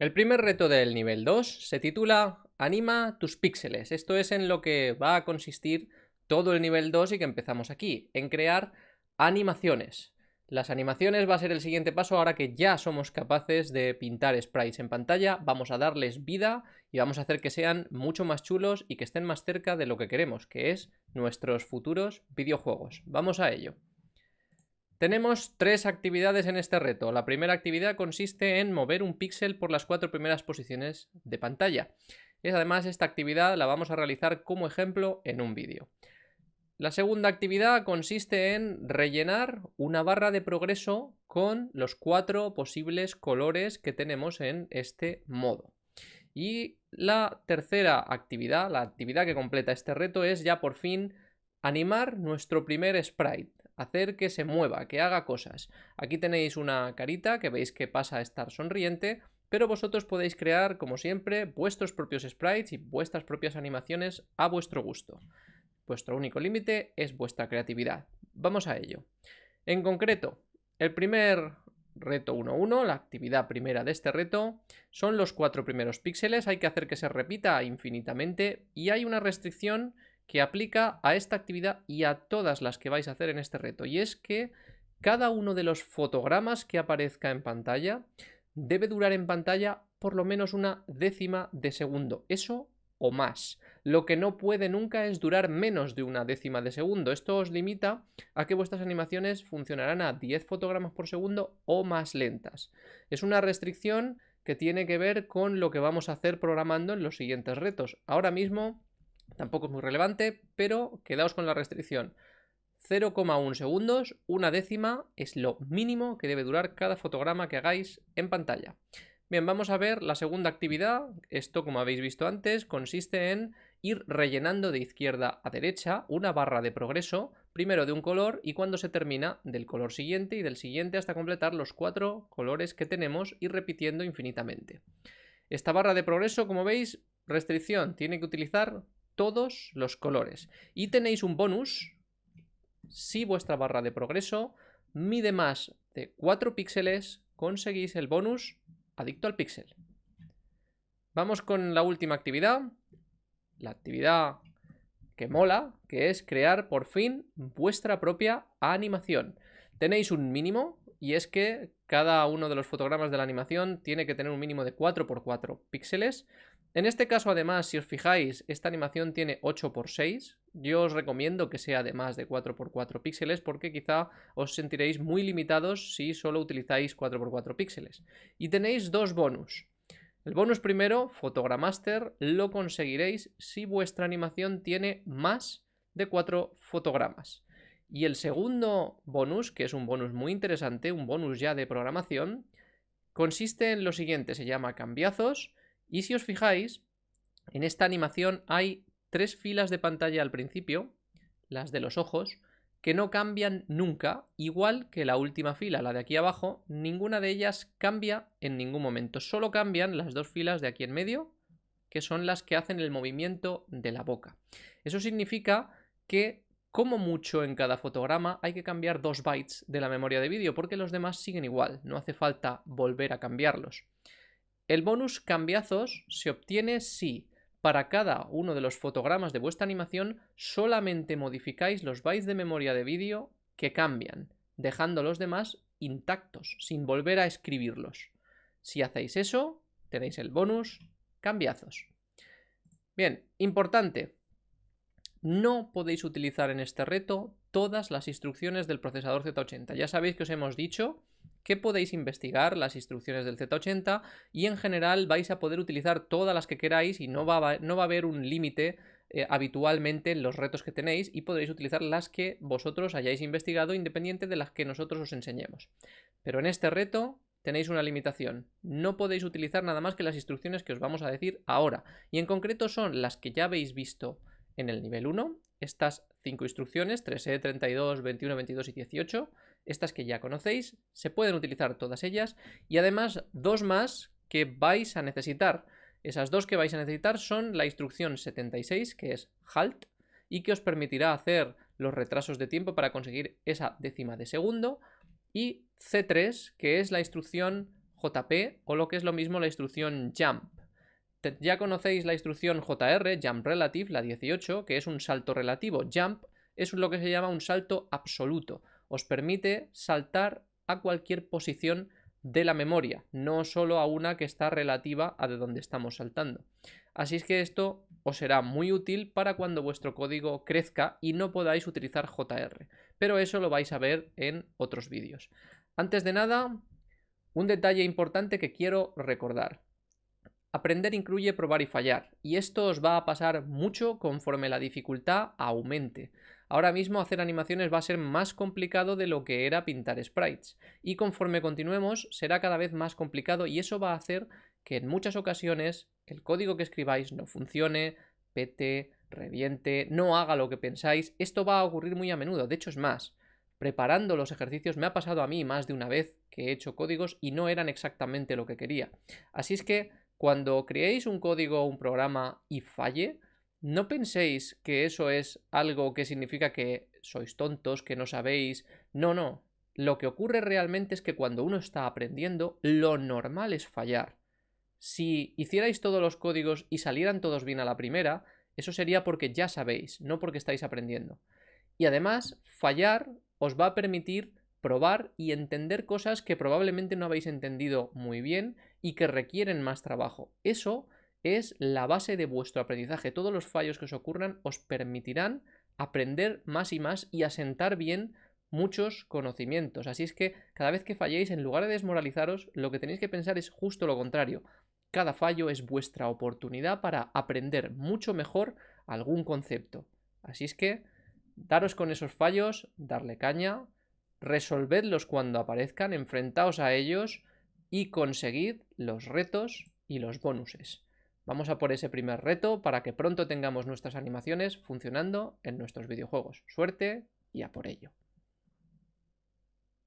El primer reto del nivel 2 se titula Anima tus píxeles. Esto es en lo que va a consistir todo el nivel 2 y que empezamos aquí, en crear animaciones. Las animaciones va a ser el siguiente paso ahora que ya somos capaces de pintar sprites en pantalla, vamos a darles vida y vamos a hacer que sean mucho más chulos y que estén más cerca de lo que queremos, que es nuestros futuros videojuegos. Vamos a ello. Tenemos tres actividades en este reto. La primera actividad consiste en mover un píxel por las cuatro primeras posiciones de pantalla. Y además esta actividad la vamos a realizar como ejemplo en un vídeo. La segunda actividad consiste en rellenar una barra de progreso con los cuatro posibles colores que tenemos en este modo. Y la tercera actividad, la actividad que completa este reto es ya por fin animar nuestro primer sprite hacer que se mueva, que haga cosas. Aquí tenéis una carita que veis que pasa a estar sonriente, pero vosotros podéis crear, como siempre, vuestros propios sprites y vuestras propias animaciones a vuestro gusto. Vuestro único límite es vuestra creatividad. Vamos a ello. En concreto, el primer reto 1.1, la actividad primera de este reto, son los cuatro primeros píxeles, hay que hacer que se repita infinitamente y hay una restricción que aplica a esta actividad y a todas las que vais a hacer en este reto. Y es que cada uno de los fotogramas que aparezca en pantalla debe durar en pantalla por lo menos una décima de segundo. Eso o más. Lo que no puede nunca es durar menos de una décima de segundo. Esto os limita a que vuestras animaciones funcionarán a 10 fotogramas por segundo o más lentas. Es una restricción que tiene que ver con lo que vamos a hacer programando en los siguientes retos. Ahora mismo Tampoco es muy relevante, pero quedaos con la restricción. 0,1 segundos, una décima, es lo mínimo que debe durar cada fotograma que hagáis en pantalla. Bien, vamos a ver la segunda actividad. Esto, como habéis visto antes, consiste en ir rellenando de izquierda a derecha una barra de progreso, primero de un color y cuando se termina del color siguiente y del siguiente hasta completar los cuatro colores que tenemos y repitiendo infinitamente. Esta barra de progreso, como veis, restricción, tiene que utilizar todos los colores. Y tenéis un bonus si vuestra barra de progreso mide más de 4 píxeles, conseguís el bonus adicto al píxel. Vamos con la última actividad, la actividad que mola, que es crear por fin vuestra propia animación. Tenéis un mínimo y es que cada uno de los fotogramas de la animación tiene que tener un mínimo de 4x4 píxeles. En este caso, además, si os fijáis, esta animación tiene 8x6. Yo os recomiendo que sea de más de 4x4 píxeles porque quizá os sentiréis muy limitados si solo utilizáis 4x4 píxeles. Y tenéis dos bonus. El bonus primero, Photogramaster, lo conseguiréis si vuestra animación tiene más de 4 fotogramas. Y el segundo bonus, que es un bonus muy interesante, un bonus ya de programación, consiste en lo siguiente, se llama cambiazos y si os fijáis, en esta animación hay tres filas de pantalla al principio, las de los ojos, que no cambian nunca, igual que la última fila, la de aquí abajo, ninguna de ellas cambia en ningún momento, solo cambian las dos filas de aquí en medio, que son las que hacen el movimiento de la boca. Eso significa que como mucho en cada fotograma hay que cambiar dos bytes de la memoria de vídeo porque los demás siguen igual, no hace falta volver a cambiarlos. El bonus cambiazos se obtiene si para cada uno de los fotogramas de vuestra animación solamente modificáis los bytes de memoria de vídeo que cambian, dejando los demás intactos, sin volver a escribirlos. Si hacéis eso, tenéis el bonus cambiazos. Bien, importante, no podéis utilizar en este reto todas las instrucciones del procesador Z80. Ya sabéis que os hemos dicho que podéis investigar las instrucciones del Z80 y en general vais a poder utilizar todas las que queráis y no va a, no va a haber un límite eh, habitualmente en los retos que tenéis y podréis utilizar las que vosotros hayáis investigado independiente de las que nosotros os enseñemos. Pero en este reto tenéis una limitación. No podéis utilizar nada más que las instrucciones que os vamos a decir ahora. Y en concreto son las que ya habéis visto en el nivel 1, estas cinco instrucciones, 3E, 32, 21, 22 y 18, estas que ya conocéis, se pueden utilizar todas ellas y además dos más que vais a necesitar. Esas dos que vais a necesitar son la instrucción 76, que es halt, y que os permitirá hacer los retrasos de tiempo para conseguir esa décima de segundo, y C3, que es la instrucción JP o lo que es lo mismo la instrucción jump. Ya conocéis la instrucción JR, jump relative, la 18, que es un salto relativo. Jump es lo que se llama un salto absoluto. Os permite saltar a cualquier posición de la memoria, no solo a una que está relativa a de donde estamos saltando. Así es que esto os será muy útil para cuando vuestro código crezca y no podáis utilizar JR, pero eso lo vais a ver en otros vídeos. Antes de nada, un detalle importante que quiero recordar. Aprender incluye probar y fallar, y esto os va a pasar mucho conforme la dificultad aumente. Ahora mismo hacer animaciones va a ser más complicado de lo que era pintar sprites, y conforme continuemos será cada vez más complicado y eso va a hacer que en muchas ocasiones el código que escribáis no funcione, pete, reviente, no haga lo que pensáis. Esto va a ocurrir muy a menudo, de hecho es más. Preparando los ejercicios me ha pasado a mí más de una vez que he hecho códigos y no eran exactamente lo que quería. Así es que cuando creéis un código o un programa y falle, no penséis que eso es algo que significa que sois tontos, que no sabéis. No, no. Lo que ocurre realmente es que cuando uno está aprendiendo, lo normal es fallar. Si hicierais todos los códigos y salieran todos bien a la primera, eso sería porque ya sabéis, no porque estáis aprendiendo. Y además, fallar os va a permitir probar y entender cosas que probablemente no habéis entendido muy bien y que requieren más trabajo. Eso es la base de vuestro aprendizaje. Todos los fallos que os ocurran os permitirán aprender más y más y asentar bien muchos conocimientos. Así es que cada vez que falléis, en lugar de desmoralizaros, lo que tenéis que pensar es justo lo contrario. Cada fallo es vuestra oportunidad para aprender mucho mejor algún concepto. Así es que daros con esos fallos, darle caña, resolvedlos cuando aparezcan, enfrentaos a ellos y conseguid los retos y los bonuses. Vamos a por ese primer reto para que pronto tengamos nuestras animaciones funcionando en nuestros videojuegos. Suerte y a por ello.